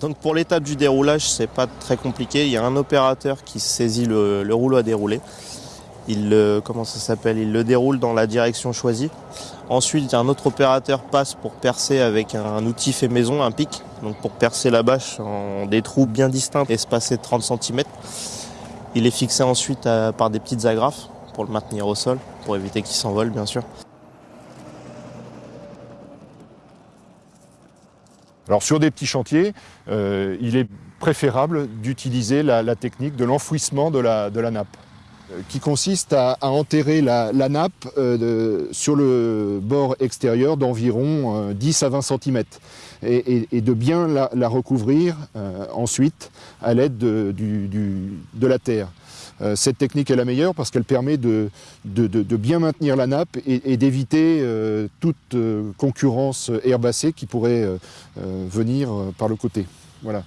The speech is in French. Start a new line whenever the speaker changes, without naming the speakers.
Donc pour l'étape du déroulage, c'est pas très compliqué. Il y a un opérateur qui saisit le, le rouleau à dérouler. Il le, comment ça s'appelle? Il le déroule dans la direction choisie. Ensuite, un autre opérateur passe pour percer avec un outil fait maison, un pic, donc pour percer la bâche en des trous bien distincts, espacés de 30 cm. Il est fixé ensuite par des petites agrafes pour le maintenir au sol, pour éviter qu'il s'envole bien sûr.
Alors sur des petits chantiers, euh, il est préférable d'utiliser la, technique de l'enfouissement de la, nappe, euh, qui consiste à, enterrer la, nappe euh, sur le bord extérieur d'environ euh, 10 à 20 cm et, de bien la, recouvrir ensuite à l'aide de la terre. Euh, cette technique est la meilleure parce qu'elle permet de, bien maintenir la nappe et, d'éviter euh, toute euh, concurrence herbacée qui pourrait venir par le côté. Voilà.